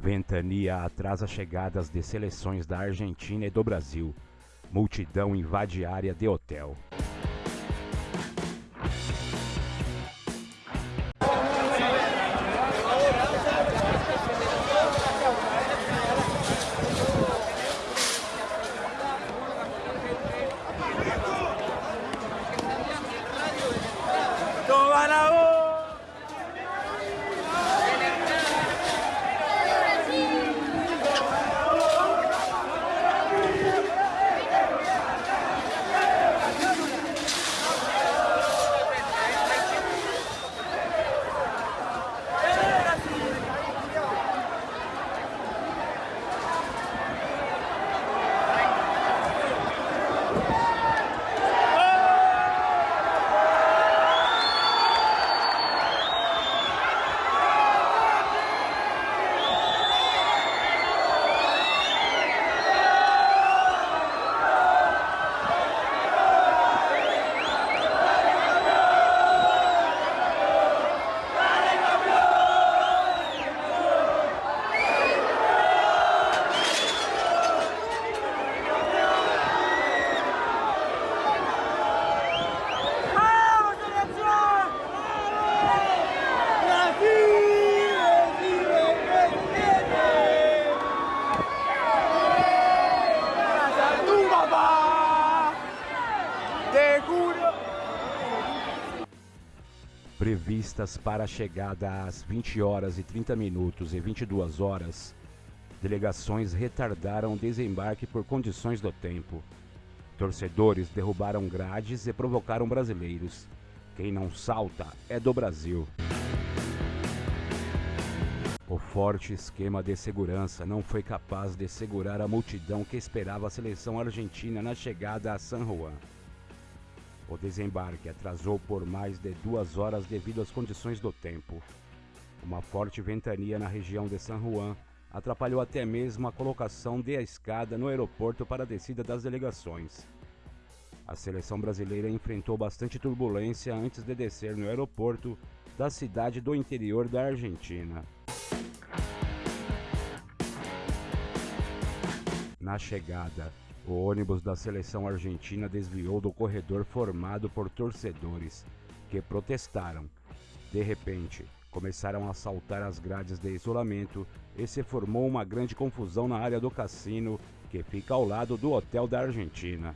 Ventania atrasa chegadas de seleções da Argentina e do Brasil. Multidão invade área de hotel. ¡Toma Previstas para a chegada às 20 horas e 30 minutos e 22 horas, delegações retardaram o desembarque por condições do tempo. Torcedores derrubaram grades e provocaram brasileiros. Quem não salta é do Brasil. O forte esquema de segurança não foi capaz de segurar a multidão que esperava a seleção argentina na chegada a San Juan. O desembarque atrasou por mais de duas horas devido às condições do tempo. Uma forte ventania na região de San Juan atrapalhou até mesmo a colocação de a escada no aeroporto para a descida das delegações. A seleção brasileira enfrentou bastante turbulência antes de descer no aeroporto da cidade do interior da Argentina. Na chegada, o ônibus da seleção argentina desviou do corredor formado por torcedores que protestaram. De repente, começaram a saltar as grades de isolamento e se formou uma grande confusão na área do cassino que fica ao lado do hotel da Argentina.